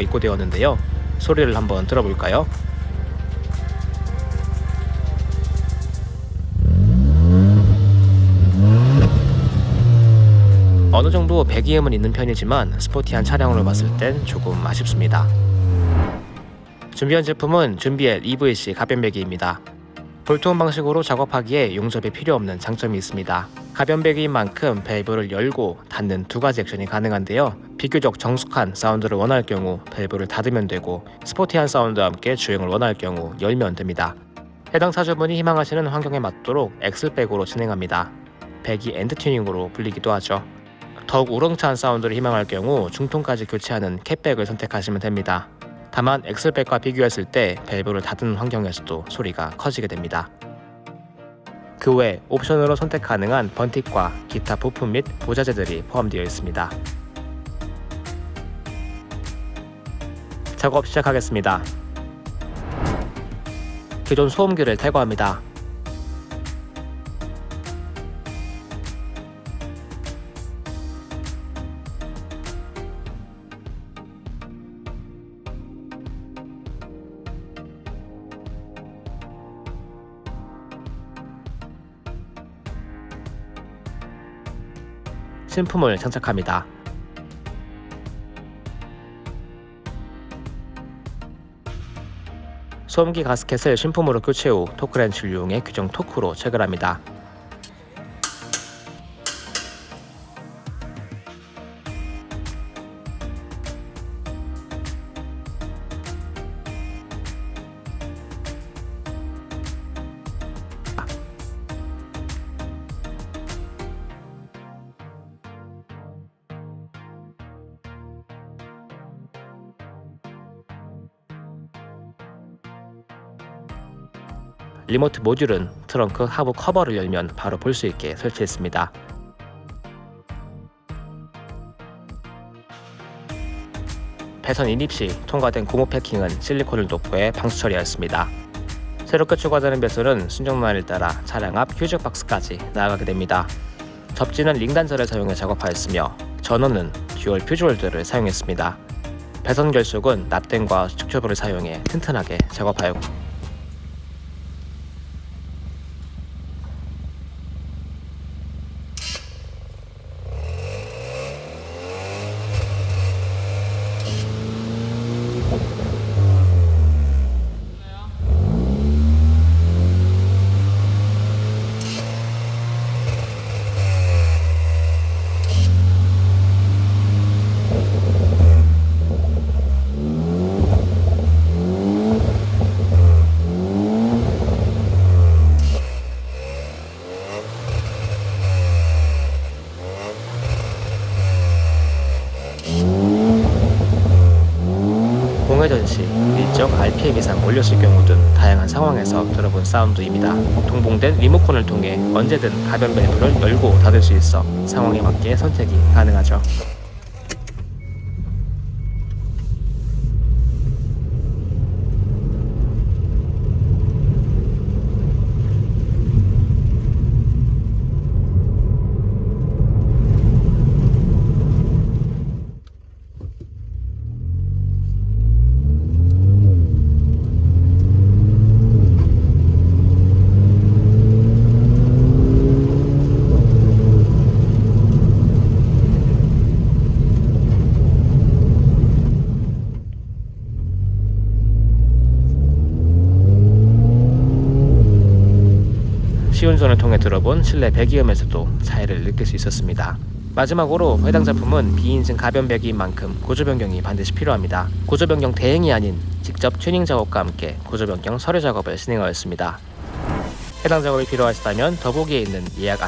입고되었는데요. 소리를 한번 들어볼까요? 어느 정도 배기음은 있는 편이지만 스포티한 차량으로 봤을 땐 조금 아쉽습니다. 준비한 제품은 준비엘 EVC 가변 배기입니다. 볼트온 방식으로 작업하기에 용접이 필요 없는 장점이 있습니다. 가변 배기인 만큼 밸브를 열고 닫는 두 가지 액션이 가능한데요. 비교적 정숙한 사운드를 원할 경우 밸브를 닫으면 되고 스포티한 사운드와 함께 주행을 원할 경우 열면 됩니다. 해당 차주분이 희망하시는 환경에 맞도록 axle-back으로 진행합니다. 배기 end 튜닝으로 불리기도 하죠. 더욱 우렁찬 사운드를 희망할 경우 중통까지 교체하는 cat-back을 선택하시면 됩니다. 다만 axle-back과 비교했을 때 밸브를 닫은 환경에서도 소리가 커지게 됩니다. 그 외 옵션으로 선택 가능한 burnt tip과 기타 부품 및 부자재들이 포함되어 있습니다. 작업 시작하겠습니다. 기존 소음기를 탈거합니다. 신품을 장착합니다. 소음기 가스켓을 신품으로 교체 후 토크렌치를 이용해 규정 토크로 체결합니다. remote 모듈은 트렁크 하부 커버를 열면 바로 볼 수 있게 설치했습니다. 배선 인입 시 통과된 고무 패킹은 실리콘을 도포해 방수 처리하였습니다. 새롭게 추가되는 배선은 순정 라인을 따라 차량 앞 fuse box까지 나아가게 됩니다. 접지는 ring단자를 사용해 작업하였으며 전원은 dual fuse holder를 사용했습니다. 배선 결속은 납땜과 수축튜브를 사용해 튼튼하게 작업하였고 시 일정 RPM 이상 올렸을 경우 등 다양한 상황에서 들어본 사운드입니다. 동봉된 리모컨을 통해 언제든 가변 밸브를 열고 닫을 수 있어 상황에 맞게 선택이 가능하죠. 시운전을 통해 들어본 실내 배기음에서도 차이를 느낄 수 있었습니다. 마지막으로 해당 제품은 비인증 가변 배기인 만큼 구조 변경이 반드시 필요합니다. 구조 변경 대행이 아닌 직접 튜닝 작업과 함께 구조 변경 서류 작업을 진행하였습니다. 해당 작업이 필요하시다면 더보기에 있는 예약 안